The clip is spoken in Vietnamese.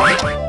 Bye.